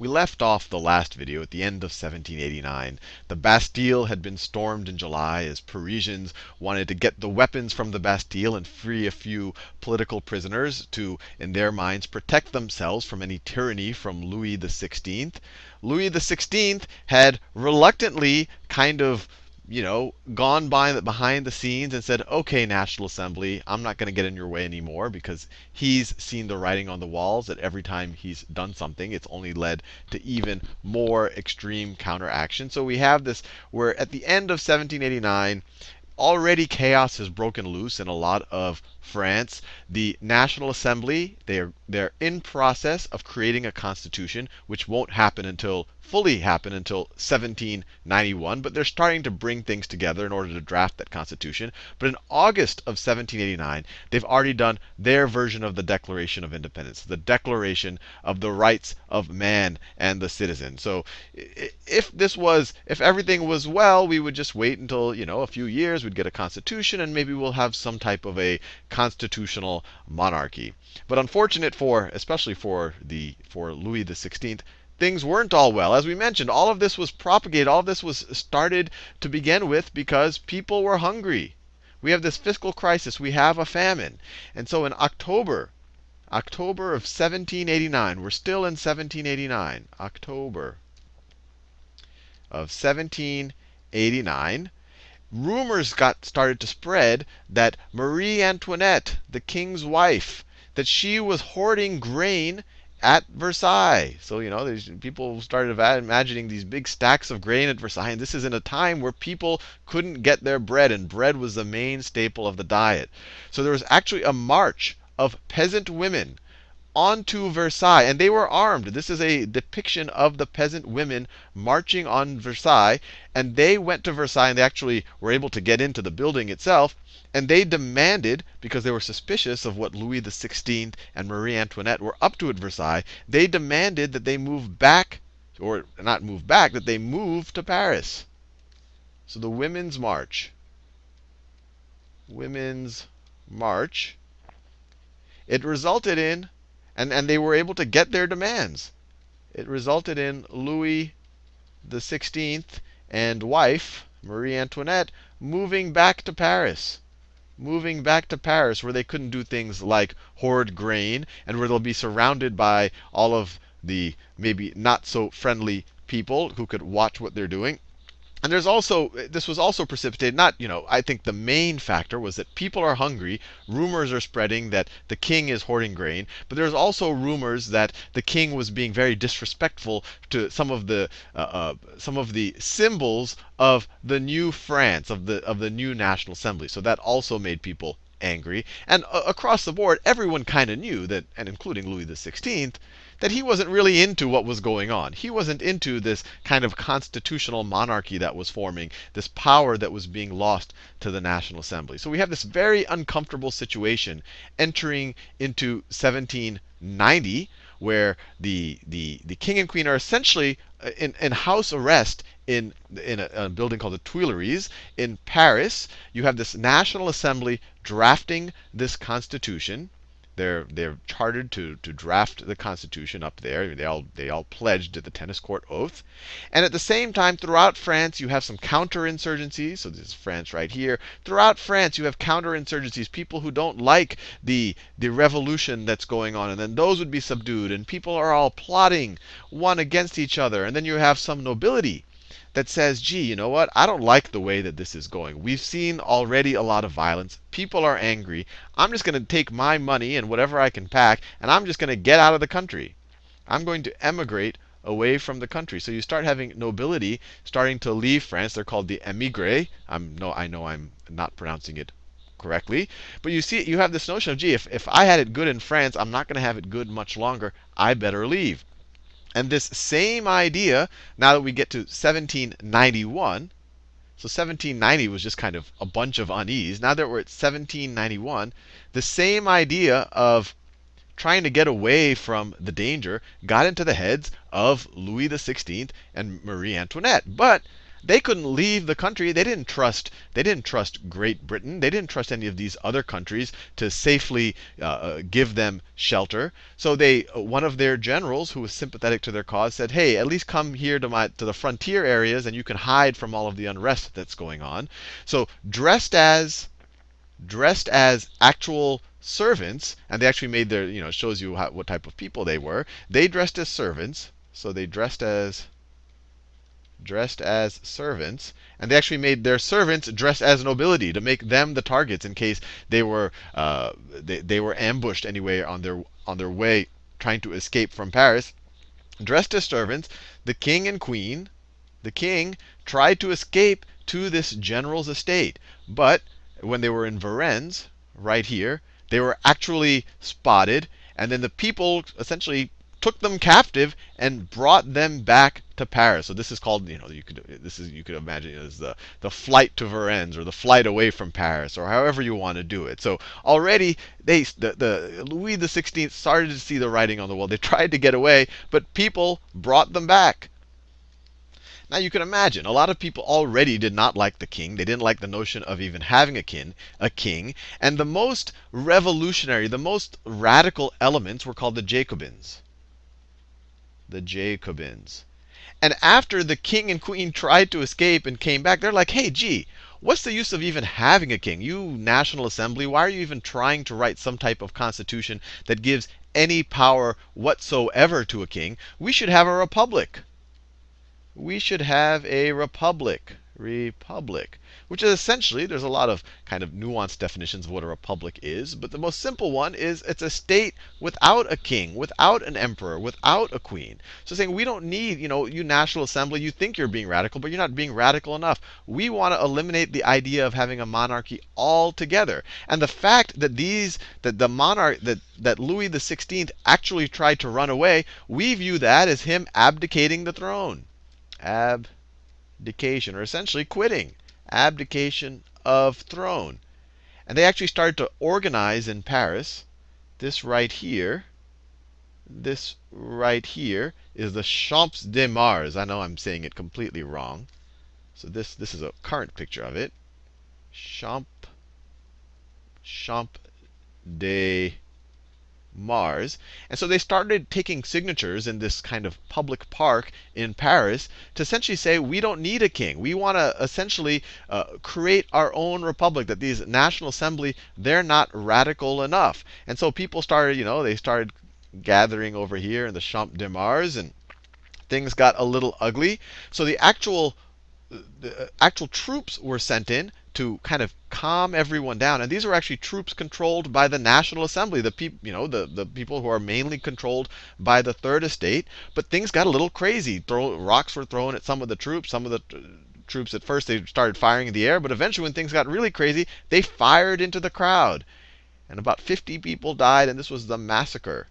we left off the last video at the end of 1789. The Bastille had been stormed in July as Parisians wanted to get the weapons from the Bastille and free a few political prisoners to, in their minds, protect themselves from any tyranny from Louis XVI. Louis XVI had reluctantly kind of you know, gone by behind the scenes and said, okay, National Assembly, I'm not going to get in your way anymore because he's seen the writing on the walls that every time he's done something, it's only led to even more extreme counteraction. So we have this where at the end of 1789, already chaos has broken loose in a lot of France. The National Assembly, they're, they're in process of creating a constitution, which won't happen until fully happen until 1791, but they're starting to bring things together in order to draft that constitution. But in August of 1789, they've already done their version of the Declaration of Independence, the Declaration of the Rights of Man and the Citizen. So if this was, if everything was well, we would just wait until, you know, a few years, we'd get a constitution, and maybe we'll have some type of a constitutional monarchy. But unfortunate for, especially for the for Louis XVI, things weren't all well. As we mentioned, all of this was propagated, all of this was started to begin with because people were hungry. We have this fiscal crisis, we have a famine. And so in October, October of 1789, we're still in 1789, October of 1789, rumors got started to spread that Marie Antoinette, the king's wife, that she was hoarding grain at Versailles. So, you know, people started imagining these big stacks of grain at Versailles. And this is in a time where people couldn't get their bread, and bread was the main staple of the diet. So there was actually a march of peasant women onto Versailles, and they were armed. This is a depiction of the peasant women marching on Versailles, and they went to Versailles, and they actually were able to get into the building itself. And they demanded, because they were suspicious of what Louis XVI and Marie Antoinette were up to at Versailles, they demanded that they move back, or not move back, that they move to Paris. So the Women's March. Women's March. It resulted in, and, and they were able to get their demands. It resulted in Louis XVI and wife, Marie Antoinette, moving back to Paris moving back to Paris where they couldn't do things like hoard grain and where they'll be surrounded by all of the maybe not so friendly people who could watch what they're doing. And there's also, this was also precipitated, not, you know, I think the main factor was that people are hungry. Rumors are spreading that the king is hoarding grain. But there's also rumors that the king was being very disrespectful to some of the, uh, uh, some of the symbols of the new France, of the, of the new National Assembly. So that also made people angry. And uh, across the board, everyone kind of knew that, and including Louis XVI, that he wasn't really into what was going on. He wasn't into this kind of constitutional monarchy that was forming, this power that was being lost to the National Assembly. So we have this very uncomfortable situation entering into 1790, where the, the, the king and queen are essentially uh, in, in house arrest in, in a, a, building called the Tuileries in Paris. You have this National Assembly drafting this constitution. They're they're chartered to to draft the Constitution up there. They all they all pledged at the tennis court oath. And at the same time, throughout France, you have some counterinsurgencies. So this is France right here. Throughout France, you have counterinsurgencies, people who don't like the the revolution that's going on, and then those would be subdued, and people are all plotting one against each other. And then you have some nobility that says, gee, you know what? I don't like the way that this is going. We've seen already a lot of violence. People are angry. I'm just going to take my money and whatever I can pack, and I'm just going to get out of the country. I'm going to emigrate away from the country. So you start having nobility starting to leave France. They're called the émigrés. I'm no, I know I'm not pronouncing it correctly. But you see, you have this notion of, gee, if, if I had it good in France, I'm not going to have it good much longer. I better leave. And this same idea, now that we get to 1791, so 1790 was just kind of a bunch of unease. Now that we're at 1791, the same idea of trying to get away from the danger got into the heads of Louis XVI and Marie Antoinette. But they couldn't leave the country. They didn't trust. They didn't trust Great Britain. They didn't trust any of these other countries to safely uh, uh give them shelter. So they, uh, one of their generals, who was sympathetic to their cause, said, "Hey, at least come here to my to the frontier areas, and you can hide from all of the unrest that's going on." So dressed as dressed as actual servants, and they actually made their, you know, shows you how, what type of people they were. They dressed as servants, so they dressed as dressed as servants, and they actually made their servants dressed as nobility to make them the targets in case they were uh, they, they were ambushed anyway on their on their way trying to escape from Paris. Dressed as servants, the king and queen, the king tried to escape to this general's estate, but when they were in Varennes, right here, they were actually spotted, and then the people essentially took them captive and brought them back to Paris. So this is called, you know, you could this is you could imagine it as the the flight to Varennes or the flight away from Paris or however you want to do it. So already they the, the Louis XVI started to see the writing on the wall. They tried to get away, but people brought them back. Now you can imagine, a lot of people already did not like the king. They didn't like the notion of even having a king, a king. And the most revolutionary, the most radical elements were called the Jacobins. The Jacobins. And after the king and queen tried to escape and came back, they're like, hey, gee, what's the use of even having a king? You National Assembly, why are you even trying to write some type of constitution that gives any power whatsoever to a king? We should have a republic we should have a republic. Republic. Which is essentially, there's a lot of kind of nuanced definitions of what a republic is, but the most simple one is it's a state without a king, without an emperor, without a queen. So saying we don't need, you know, you National Assembly, you think you're being radical, but you're not being radical enough. We want to eliminate the idea of having a monarchy altogether. And the fact that these, that the monarch, that, that Louis XVI actually tried to run away, we view that as him abdicating the throne abdication, or essentially quitting, abdication of throne. And they actually started to organize in Paris. This right here, this right here is the Champs de Mars. I know I'm saying it completely wrong. So this, this is a current picture of it. Champ, Champs de Mars. And so they started taking signatures in this kind of public park in Paris to essentially say, we don't need a king. We want to essentially uh, create our own republic, that these National Assembly, they're not radical enough. And so people started, you know, they started gathering over here in the Champ de Mars, and things got a little ugly. So the actual the uh, actual troops were sent in to kind of calm everyone down. And these are actually troops controlled by the National Assembly, the people, you know, the, the people who are mainly controlled by the Third Estate. But things got a little crazy. Throw, rocks were thrown at some of the troops. Some of the uh, troops at first they started firing in the air, but eventually when things got really crazy, they fired into the crowd. And about 50 people died, and this was the massacre.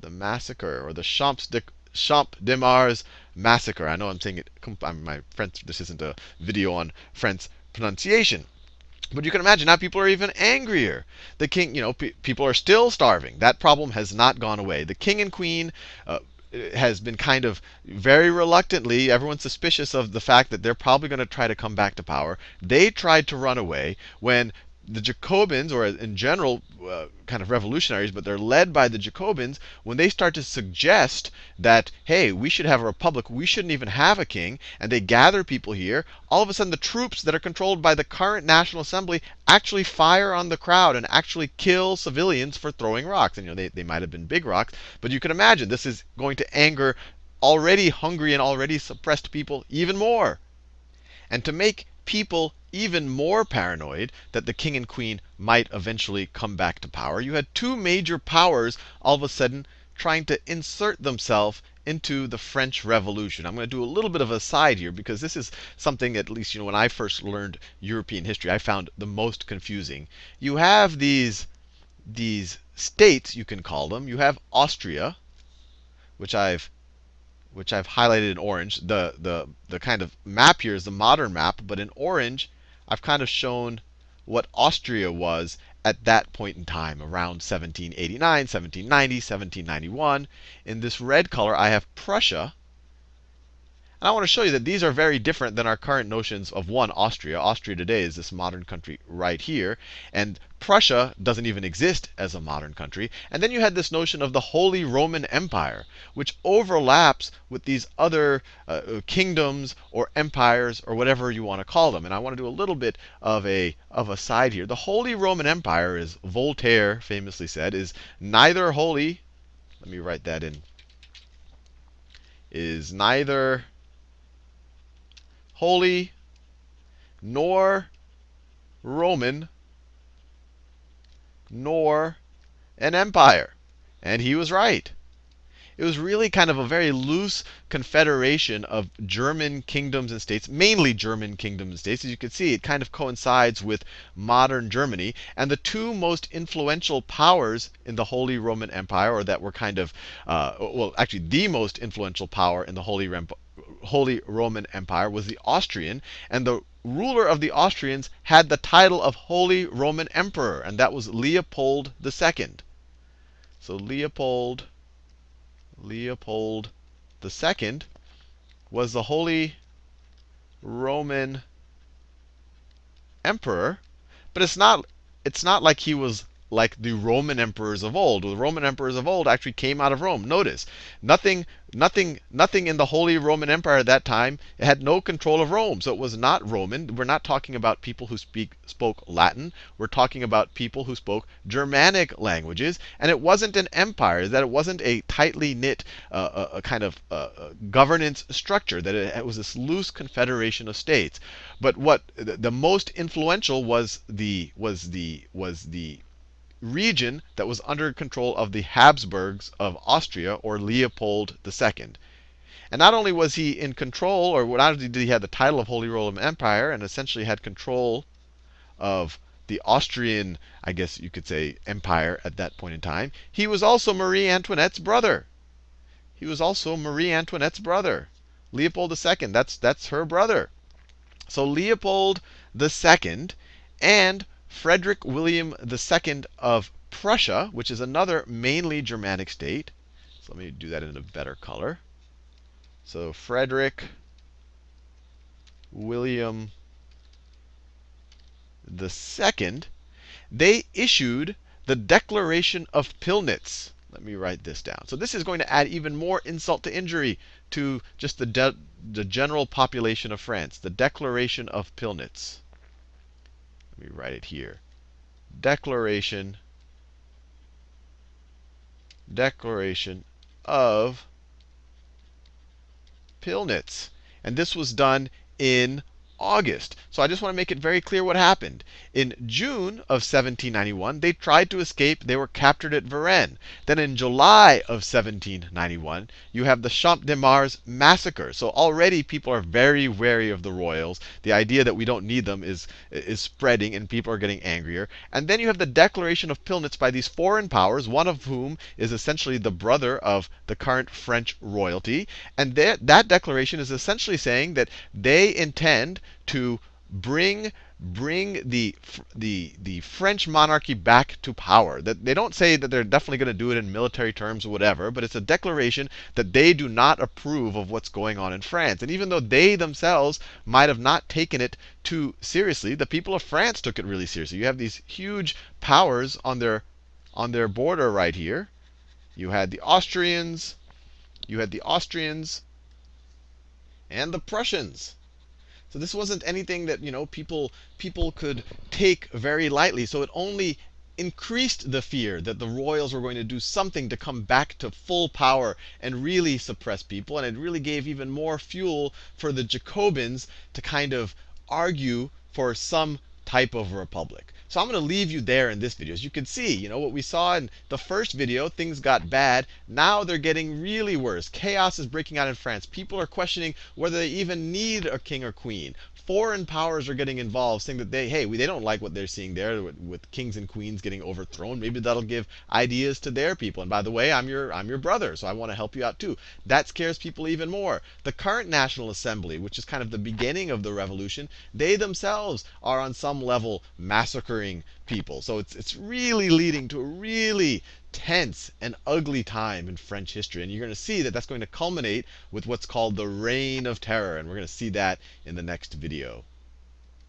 The massacre, or the Champs de, Champ de Mars massacre. I know I'm saying it, my French, this isn't a video on French pronunciation. But you can imagine now people are even angrier. The king, you know, pe people are still starving. That problem has not gone away. The king and queen uh, has been kind of very reluctantly, everyone's suspicious of the fact that they're probably going to try to come back to power. They tried to run away when the Jacobins, or in general, uh, kind of revolutionaries, but they're led by the Jacobins, when they start to suggest that, hey, we should have a republic, we shouldn't even have a king, and they gather people here, all of a sudden the troops that are controlled by the current National Assembly actually fire on the crowd and actually kill civilians for throwing rocks. And you know, they, they might have been big rocks, but you can imagine this is going to anger already hungry and already suppressed people even more. And to make people even more paranoid that the king and queen might eventually come back to power. You had two major powers all of a sudden trying to insert themselves into the French Revolution. I'm going to do a little bit of a side here because this is something, at least you know, when I first learned European history, I found the most confusing. You have these, these states, you can call them. You have Austria, which I've which I've highlighted in orange. The, the, the kind of map here is the modern map, but in orange, I've kind of shown what Austria was at that point in time, around 1789, 1790, 1791. In this red color, I have Prussia. And I want to show you that these are very different than our current notions of one, Austria. Austria today is this modern country right here. And Prussia doesn't even exist as a modern country. And then you had this notion of the Holy Roman Empire, which overlaps with these other uh, uh kingdoms or empires or whatever you want to call them. And I want to do a little bit of a, of a side here. The Holy Roman Empire, as Voltaire famously said, is neither holy, let me write that in, is neither holy, nor Roman, nor an empire. And he was right. It was really kind of a very loose confederation of German kingdoms and states, mainly German kingdoms and states. As you can see, it kind of coincides with modern Germany. And the two most influential powers in the Holy Roman Empire, or that were kind of, uh, well, actually the most influential power in the Holy Holy Roman Empire was the Austrian, and the ruler of the Austrians had the title of Holy Roman Emperor, and that was Leopold II. So Leopold, Leopold II was the Holy Roman Emperor, but it's not it's not like he was like the Roman emperors of old. The Roman emperors of old actually came out of Rome. Notice, nothing, nothing, nothing in the Holy Roman Empire at that time had no control of Rome. So it was not Roman. We're not talking about people who speak spoke Latin. We're talking about people who spoke Germanic languages. And it wasn't an empire. That it wasn't a tightly knit uh, a, a kind of uh, governance structure. That it, it was this loose confederation of states. But what the, the most influential was the was the was the region that was under control of the Habsburgs of Austria or Leopold II. And not only was he in control, or not only did he have the title of Holy Roman Empire and essentially had control of the Austrian, I guess you could say, empire at that point in time, he was also Marie Antoinette's brother. He was also Marie Antoinette's brother. Leopold II, that's, that's her brother. So Leopold II and Frederick William II of Prussia, which is another mainly Germanic state. So let me do that in a better color. So Frederick William II, they issued the Declaration of Pillnitz. Let me write this down. So this is going to add even more insult to injury to just the, the general population of France. The Declaration of Pillnitz. Let me write it here. Declaration, declaration of Pillnitz. And this was done in August. So I just want to make it very clear what happened. In June of 1791, they tried to escape. They were captured at Varennes. Then in July of 1791, you have the Champ de Mars massacre. So already people are very wary of the royals. The idea that we don't need them is, is spreading, and people are getting angrier. And then you have the declaration of Pillnitz by these foreign powers, one of whom is essentially the brother of the current French royalty. And that declaration is essentially saying that they intend to bring bring the the the French monarchy back to power. That they don't say that they're definitely going to do it in military terms or whatever, but it's a declaration that they do not approve of what's going on in France. And even though they themselves might have not taken it too seriously, the people of France took it really seriously. You have these huge powers on their on their border right here. You had the Austrians, you had the Austrians and the Prussians. So this wasn't anything that you know people people could take very lightly. So it only increased the fear that the royals were going to do something to come back to full power and really suppress people. And it really gave even more fuel for the Jacobins to kind of argue for some type of republic. So I'm going to leave you there in this video. As you can see, you know, what we saw in the first video, things got bad. Now they're getting really worse. Chaos is breaking out in France. People are questioning whether they even need a king or queen foreign powers are getting involved, saying that they, hey, we, they don't like what they're seeing there with, with, kings and queens getting overthrown. Maybe that'll give ideas to their people. And by the way, I'm your, I'm your brother, so I want to help you out too. That scares people even more. The current National Assembly, which is kind of the beginning of the revolution, they themselves are on some level massacring people. So it's, it's really leading to a really tense and ugly time in French history. And you're going to see that that's going to culminate with what's called the Reign of Terror. And we're going to see that in the next video.